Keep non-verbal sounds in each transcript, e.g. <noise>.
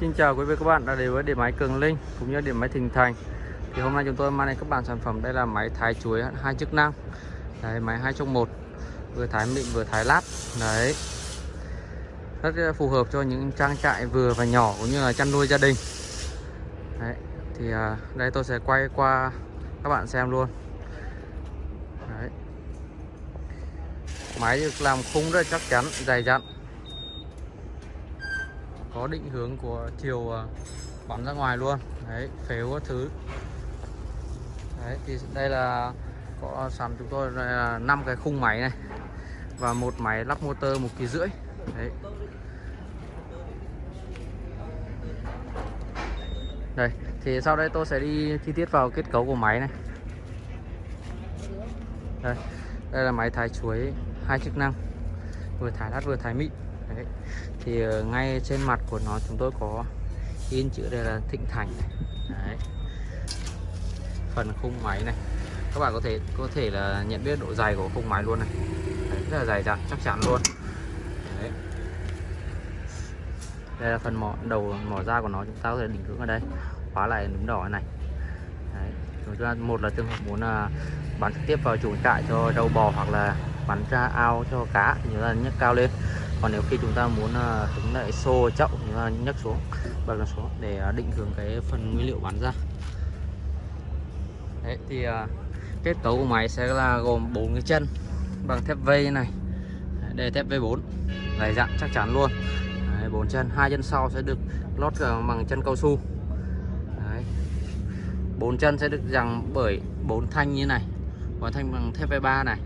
Xin chào quý vị các bạn đã đến với điện máy Cường Linh cũng như điện máy Thịnh Thành. Thì hôm nay chúng tôi mang đến các bạn sản phẩm đây là máy thái chuối hai chức năng. Đấy, máy hai trong một, vừa thái mịn vừa thái lát. Đấy. Rất phù hợp cho những trang trại vừa và nhỏ cũng như là chăn nuôi gia đình. Đấy. Thì à, đây tôi sẽ quay qua các bạn xem luôn. Đấy. Máy được làm khung rất chắc chắn, dày dặn có định hướng của chiều ờ, bắn ra ngoài luôn. Đấy, phếu các thứ. Đấy, thì đây là có sẵn chúng tôi là năm cái khung máy này và một máy lắp motor một kỳ rưỡi. Đấy. Đây, thì sau đây tôi sẽ đi chi tiết vào kết cấu của máy này. Đây đây là máy thái chuối hai chức năng, vừa thái lát vừa thái mịn. Đấy. thì ờ, ngay trên mặt của nó chúng tôi có in chữ đây là Thịnh Thành này. Đấy. phần khung máy này các bạn có thể có thể là nhận biết độ dày của khung máy luôn này Đấy, rất là dày dặn chắc chắn luôn Đấy. đây là phần mỏ đầu mỏ da của nó chúng ta có thể định hướng ở đây khóa lại núm đỏ này Đấy. chúng ta một là trường hợp muốn là bắn trực tiếp vào chuồng trại cho trâu bò hoặc là bắn ra ao cho cá thì chúng ta nhấc cao lên còn nếu khi chúng ta muốn à, hứng lại xô chậu chúng ta nhấc xuống bật nó xuống để à, định hướng cái phần nguyên liệu bắn ra. Đấy thì à, kết cấu của máy sẽ là gồm bốn cái chân bằng thép vây này. Đây là thép V4 dày dặn chắc chắn luôn. Bốn chân hai chân sau sẽ được lót bằng chân cao su. Bốn chân sẽ được rằng bởi bốn thanh như này bốn thanh bằng thép V3 này.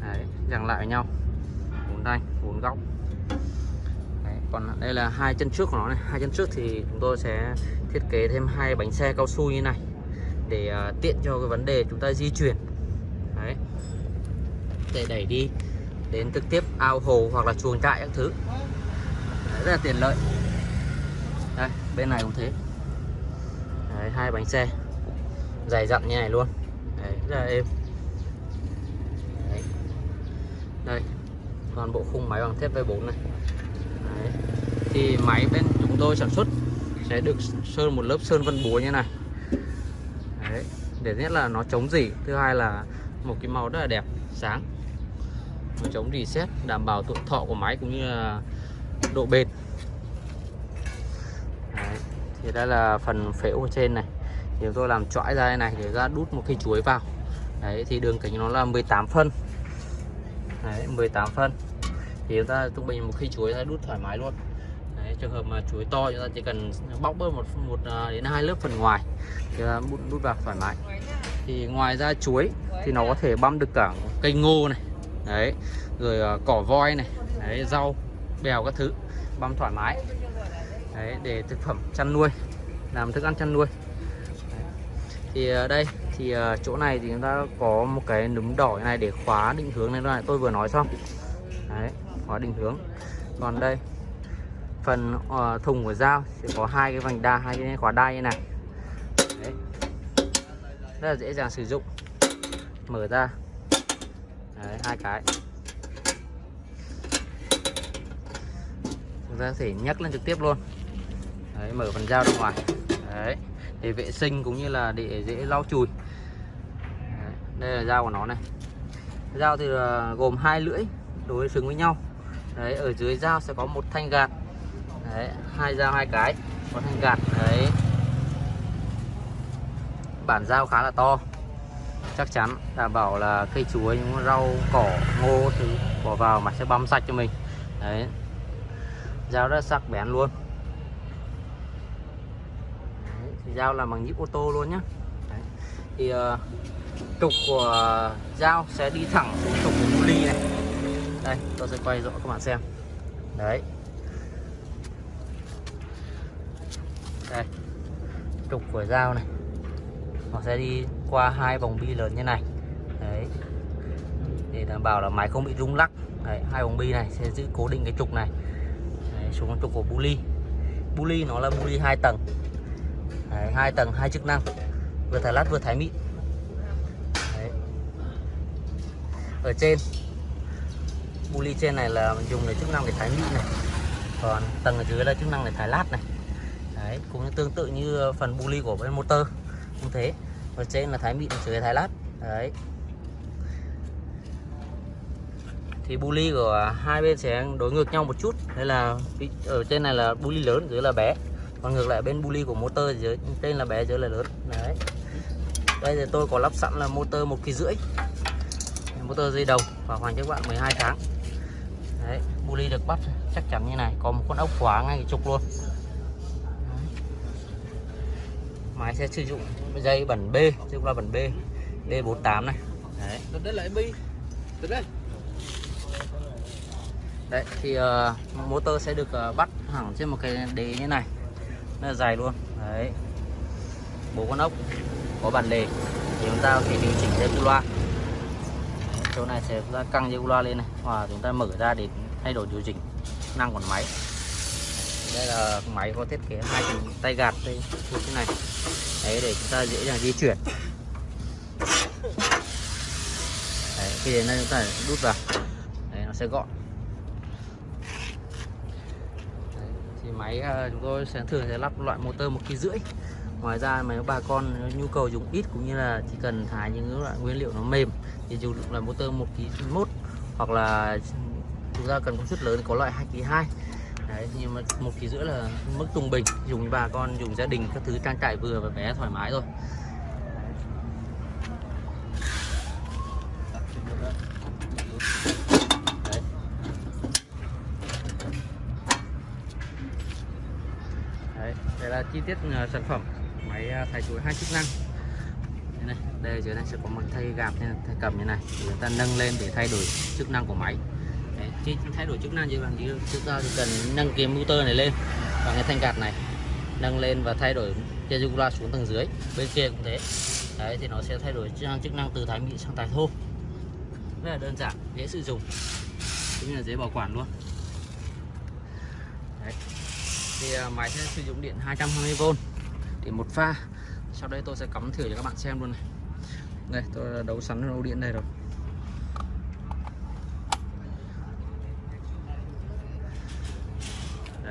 Đấy, lại với nhau bốn thanh bốn góc còn đây là hai chân trước của nó này. Hai chân trước thì chúng tôi sẽ thiết kế thêm hai bánh xe cao su như này để uh, tiện cho cái vấn đề chúng ta di chuyển. Đấy. Để đẩy đi đến trực tiếp ao hồ hoặc là chuồng trại các thứ. Đấy, rất là tiện lợi. Đây bên này cũng thế. Đấy, hai bánh xe dày dặn như này luôn. Đấy, rất là êm. Đấy. đây toàn bộ khung máy bằng thép V4 này. Đấy. thì máy bên chúng tôi sản xuất sẽ được sơn một lớp sơn vân búa như này Đấy. để nhất là nó chống dỉ thứ hai là một cái màu rất là đẹp, sáng nó chống rỉ sét, đảm bảo tuổi thọ của máy cũng như là độ bền Đấy. thì đây là phần phễu ở trên này thì tôi làm chõi ra đây này để ra đút một cây chuối vào đấy, thì đường kính nó là 18 phân đấy 18 phân thì chúng ta trung bình một khi chuối ta đút thoải mái luôn. Đấy, trường hợp mà chuối to chúng ta chỉ cần bóc bớt một một à, đến hai lớp phần ngoài thì ta đút đút vào thoải mái. Thì ngoài ra chuối thì nó có thể băm được cả cây ngô này đấy rồi uh, cỏ voi này đấy rau bèo các thứ băm thoải mái. Đấy để thực phẩm chăn nuôi làm thức ăn chăn nuôi. Đấy. thì uh, đây thì uh, chỗ này thì chúng ta có một cái núm đỏ này để khóa định hướng này. Tôi vừa nói xong. Đấy khóa định hướng. Còn đây phần uh, thùng của dao sẽ có hai cái vành đa hai cái khóa đai như này. Đấy. rất là dễ dàng sử dụng. Mở ra. Đấy, hai cái. Chúng ta có thể nhấc lên trực tiếp luôn. Đấy, mở phần dao ra ngoài. Đấy, để vệ sinh cũng như là để dễ lau chùi. Đấy, đây là dao của nó này. Dao thì ờ, gồm hai lưỡi đối xứng với nhau đấy ở dưới dao sẽ có một thanh gạt. Đấy hai dao hai cái có thanh gạt đấy. Bản dao khá là to. Chắc chắn đảm bảo là cây chuối những rau cỏ ngô thứ bỏ vào mà sẽ băm sạch cho mình. Đấy. Dao rất sắc bén luôn. Đấy, dao là bằng nhíp ô tô luôn nhá. Đấy. thì ờ, uh, trục của dao sẽ đi thẳng xuống trục của ly này đây tôi sẽ quay rõ các bạn xem. Đấy. Đây. Trục của dao này. Nó sẽ đi qua hai vòng bi lớn như này. Đấy. Để đảm bảo là máy không bị rung lắc. Đấy, hai vòng bi này sẽ giữ cố định cái trục này. Đấy, xuống trục của buli buli nó là buli hai tầng. Đấy, hai tầng hai chức năng. Vừa thái lát vừa thái mịn. Đấy. ở trên bu ly trên này là dùng để chức năng để thái mịn này. Còn tầng ở dưới là chức năng để thái lát này. Đấy, cũng tương tự như phần bu ly của bên motor. Cũng thế. Ở trên là thái mịn dưới thái lát. Đấy. Thì bu ly của hai bên sẽ đối ngược nhau một chút. Đây là ở trên này là bu ly lớn, dưới là bé. Còn ngược lại bên bu ly của motor dưới trên là bé, dưới là lớn. Đấy. Đây thì tôi có lắp sẵn là motor một kỳ rưỡi. Motor dây đồng và hoàn cho các bạn 12 tháng ly được bắt chắc chắn như này có một con ốc khóa ngay cái trục luôn. Máy sẽ sử dụng dây bản B dây là bản B B48 này. Đấy. Đây lại bi. Đây. Đấy thì uh, motor sẽ được uh, bắt hẳn trên một cái đế như này. Nó là dài luôn. Đấy. Bốn con ốc có bản đề thì chúng ta có thể điều chỉnh dây loa. Chỗ này sẽ căng dây loa lên này. Và chúng ta mở ra để thay đổi điều chỉnh năng của máy. Đây là máy có thiết kế hai tay gạt đây như thế này. Đấy để chúng ta dễ dàng di chuyển. Đấy, khi đến đây chúng ta đút vào. Đấy nó sẽ gọn. Đấy, thì máy ờ, chúng tôi sẽ thường sẽ lắp loại motor một kg rưỡi. Ngoài ra mà bà con nhu cầu dùng ít cũng như là chỉ cần thái những loại nguyên liệu nó mềm thì dùng là motor một kg mốt hoặc là chúng ta cần công suất lớn có loại hai kg hai. Đấy nhưng mà một kg rưỡi là mức trung bình. Dùng bà con dùng gia đình các thứ trang trại vừa và bé thoải mái rồi. Đấy, đây là chi tiết ờ, sản phẩm máy à, thay chuối hai chức năng. Đây, này, đây dưới này sẽ có một thay gạt thay cầm như này. Người chúng ta nâng lên để thay đổi chức năng của máy chế thay đổi chức năng như bạn như chúng ta thì cần nâng cái motor này lên và cái thanh gạt này nâng lên và thay đổi kia loa xuống tầng dưới, bên kia cũng thế. Đấy, thì nó sẽ thay đổi chức năng chức năng từ thái mịn sang thái thô. Rất là đơn giản, dễ sử dụng. Cũng như là dễ bảo quản luôn. Đấy. thì à, máy sẽ sử dụng điện 220V để một pha. Sau đây tôi sẽ cắm thử cho các bạn xem luôn này. Đây, tôi đấu sẵn đầu điện đây rồi.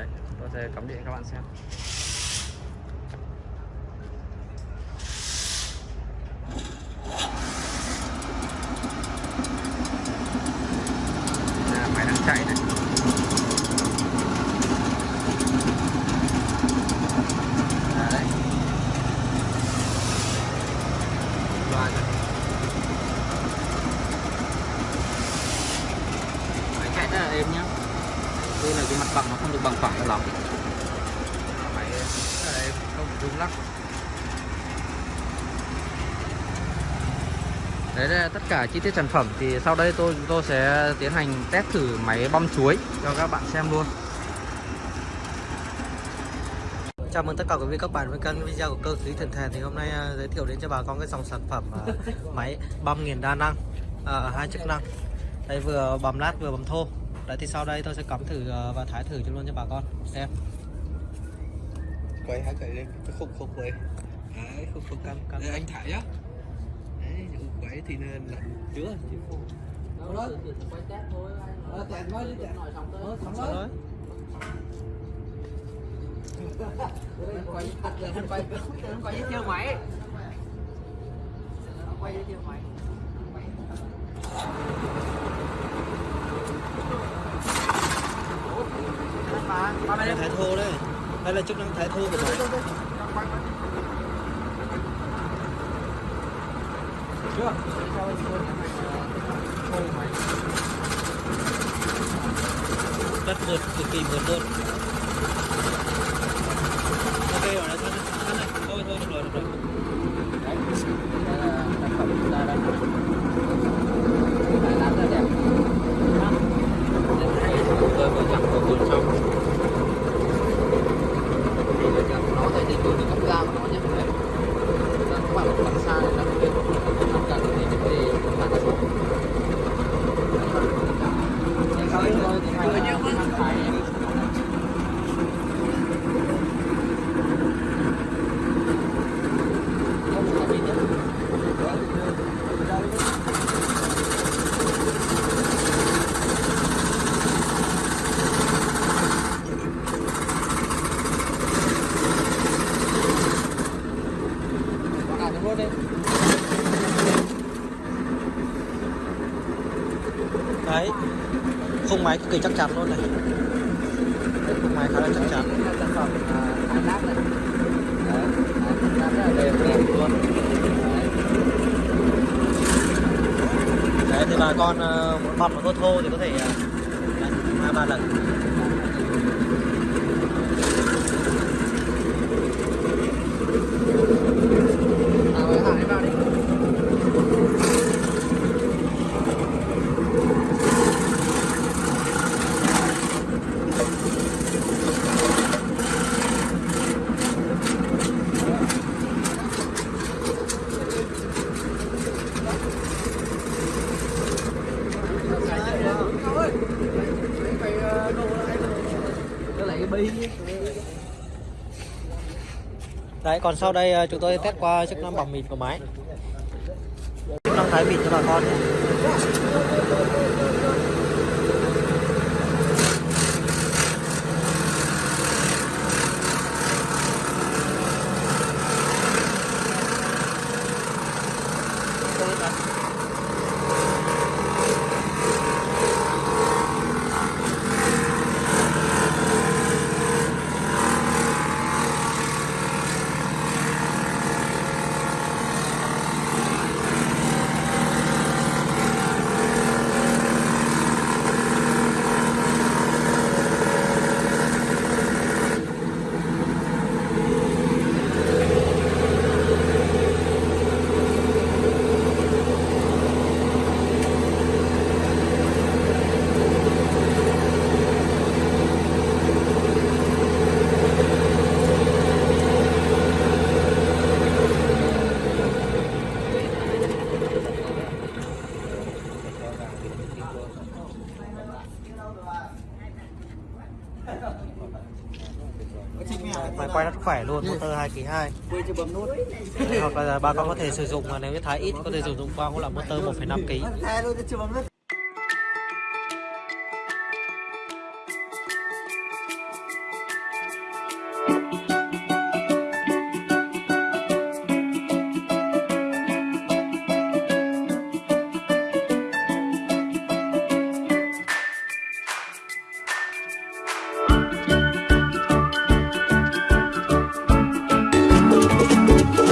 Đấy tôi sẽ cắm điện các bạn xem à, máy đang chạy này à, đấy loa rồi máy chạy rất là êm nhá đây là cái mặt bằng nó không được bằng phẳng cho lắm máy không rung lắc đấy là tất cả chi tiết sản phẩm. Thì sau đây tôi chúng tôi sẽ tiến hành test thử máy băm chuối cho các bạn xem luôn. Chào mừng tất cả quý vị các bạn với kênh video của cơ khí thần thèn. Thì hôm nay uh, giới thiệu đến cho bà con cái dòng sản phẩm uh, <laughs> máy băm nghiền đa năng uh, hai chức năng. Đây vừa băm lát vừa băm thô đấy thì sau đây tôi sẽ cắm thử uh, và thái thử cho luôn cho bà con xem quay hả quay lên cái khúc khúc quay đấy khúc khúc cam cam anh thả nhá đấy những quay thì nên là chứa chứ không đó quay test thôi Ờ, test nói đi, test. nói xong Ờ, xong rồi rồi. quay thật là quay quay với theo máy quay với theo máy đây là thái thô đấy, đây là chức năng thái thô của máy chưa? Rất vượt cực kỳ vượt luôn ok rồi đấy thôi thôi thôi được rồi được rồi đấy đây là sản phẩm chúng ta đang làm rất đẹp rất hay vừa vừa chắc vừa vừa xong thì bây giờ nó sẽ ra mà nó nhé đấy các bạn bằng xa này là bên tất cả những cái vấn đề phản ứng sau đây tôi tiến hành là phải khung máy cực kỳ chắc chắn luôn này. Đây, khung máy khá là chắc chắn. Sản phẩm hải lát này. Đấy rất là đều luôn. Đấy. Thì bà con ờ, muốn bọc nó thô thô thì có thể ờ, đấy, hai ba lần đấy, còn sau đây ờ, chúng tôi test qua chức năng bỏng mịn của máy. Chức năng thái mịn cho bà con 1 motor 2 kg 2 quên chưa bấm nút. Hoặc là bà con có thể sử dụng mà nếu như thái ít có thể sử dụng qua cũng là motor 1,5 kg